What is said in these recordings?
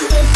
Yes.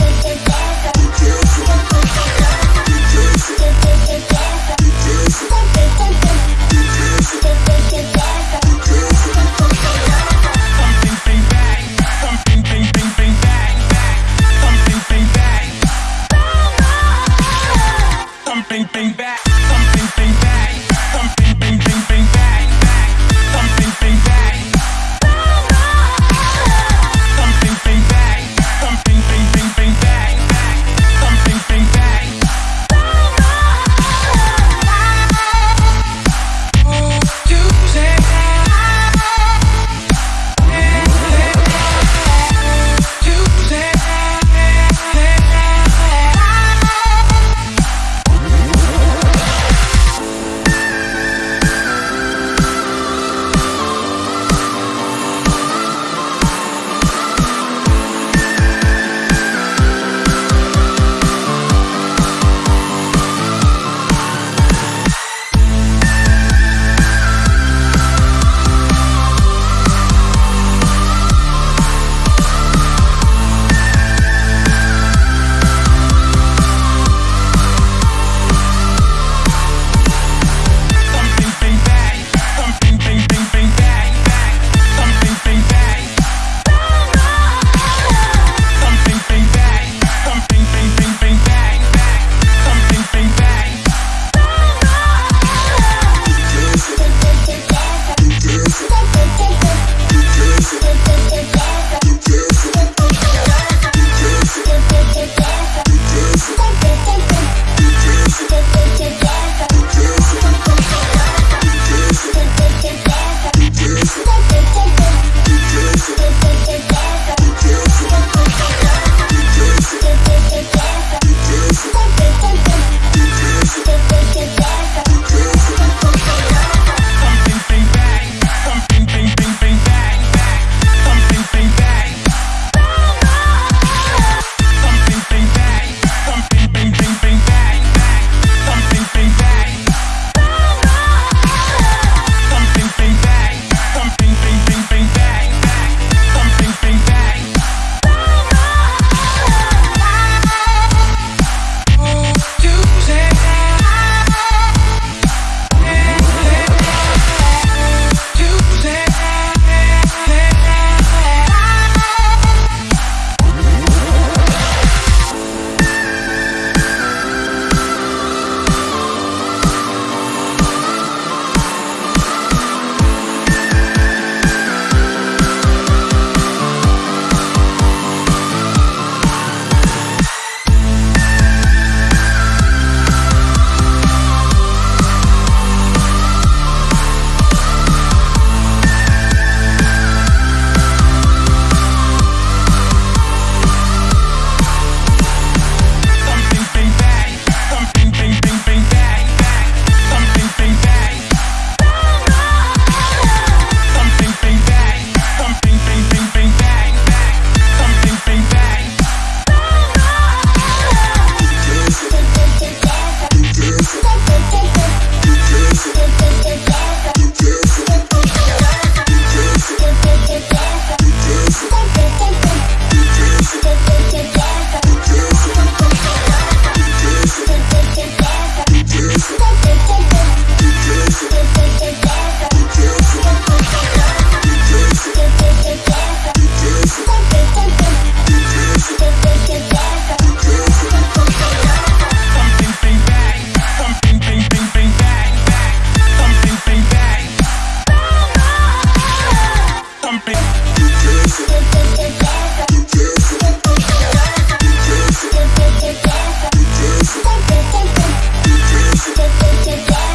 get, get, get, get.